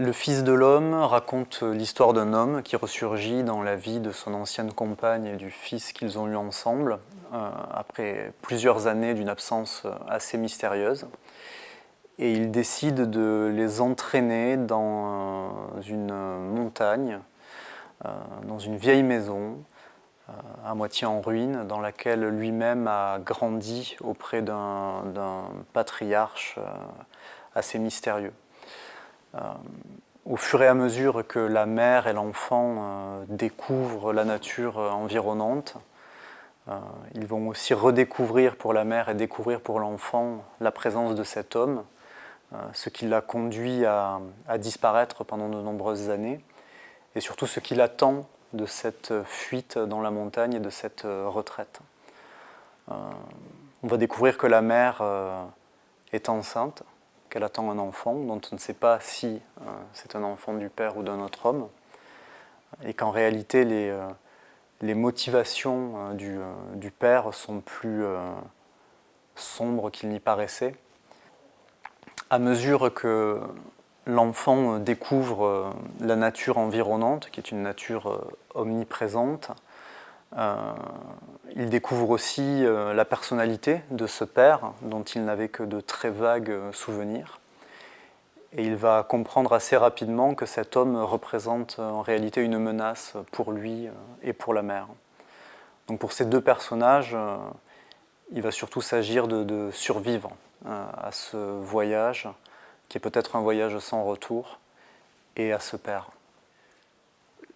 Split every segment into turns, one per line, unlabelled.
Le Fils de l'homme raconte l'histoire d'un homme qui ressurgit dans la vie de son ancienne compagne et du fils qu'ils ont eu ensemble, euh, après plusieurs années d'une absence assez mystérieuse. Et il décide de les entraîner dans une montagne, euh, dans une vieille maison, euh, à moitié en ruine, dans laquelle lui-même a grandi auprès d'un patriarche assez mystérieux. Euh, au fur et à mesure que la mère et l'enfant euh, découvrent la nature euh, environnante, ils vont aussi redécouvrir pour la mère et découvrir pour l'enfant la présence de cet homme, ce qui l'a conduit à, disparaître pendant de nombreuses années, et surtout ce qui l'attend de cette fuite dans la montagne et de cette retraite. on va découvrir que la mère est enceinte, qu'elle attend un enfant dont on ne sait pas si euh, c'est un enfant du père ou d'un autre homme, et qu'en réalité les, euh, motivations euh, du, père sont plus sombres qu'il n'y paraissait. À mesure que l'enfant découvre la nature environnante, qui est une nature omniprésente, euh, il découvre aussi euh, la personnalité de ce père, dont il n'avait que de très vagues euh, souvenirs. Et il va comprendre assez rapidement que cet homme représente en réalité une menace pour lui et pour la mère. Donc pour ces deux personnages, il va surtout s'agir de, survivre à ce voyage, qui est peut-être un voyage sans retour, et à ce père.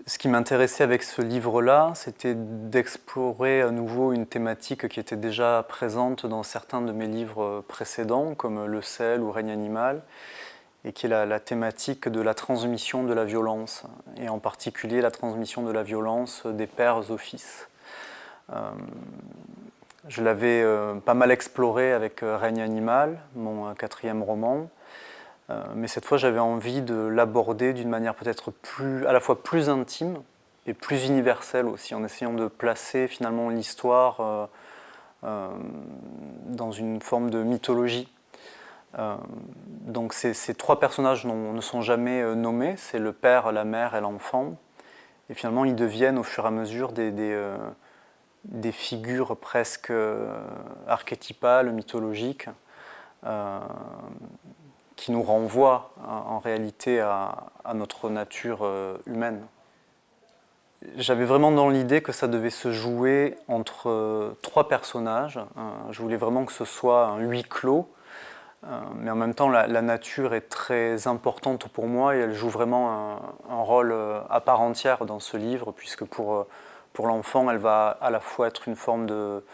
Ce qui m'intéressait avec ce livre-là, c'était d'explorer à nouveau une thématique qui était déjà présente dans certains de mes livres précédents, comme Le sel ou Règne animal, et qui est la, thématique de la transmission de la violence, et en particulier la transmission de la violence des pères aux fils. Euh, je l'avais euh, pas mal exploré avec euh, Règne animal, mon quatrième roman, mais cette fois, j'avais envie de l'aborder d'une manière peut-être à la fois plus intime et plus universelle aussi, en essayant de placer finalement l'histoire euh, euh, dans une forme de mythologie. donc ces, trois personnages ne sont jamais nommés, c'est le père, la mère et l'enfant. Et finalement, ils deviennent au fur et à mesure des figures presque archétypales, mythologiques, qui nous renvoie en réalité à, notre nature euh, humaine. J'avais vraiment dans l'idée que ça devait se jouer entre euh, trois personnages. Euh, je voulais vraiment que ce soit un huis clos, mais en même temps la, nature est très importante pour moi et elle joue vraiment un, rôle à part entière dans ce livre, puisque pour, pour l'enfant, elle va à la fois être une forme de,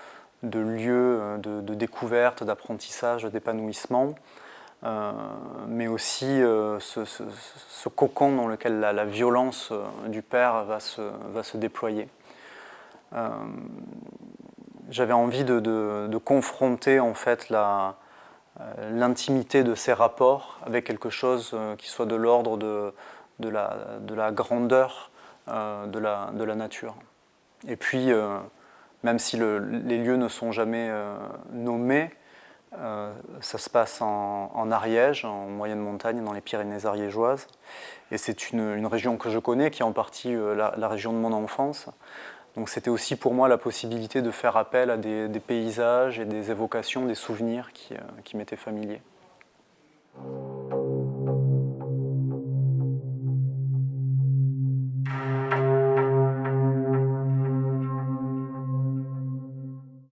de lieu de, découverte, d'apprentissage, d'épanouissement, euh, mais aussi euh, ce, cocon dans lequel la, violence euh, du père va se, déployer. J'avais envie de, confronter en fait l'intimité de ces rapports avec quelque chose qui soit de l'ordre de, la, de, la, grandeur de, la, nature. Et puis, même si les lieux ne sont jamais nommés, euh, ça se passe en, Ariège, en moyenne montagne, dans les Pyrénées ariégeoises. Et c'est une, région que je connais, qui est en partie euh, la, région de mon enfance. Donc c'était aussi pour moi la possibilité de faire appel à des, paysages et des évocations, des souvenirs qui, euh, qui m'étaient familiers.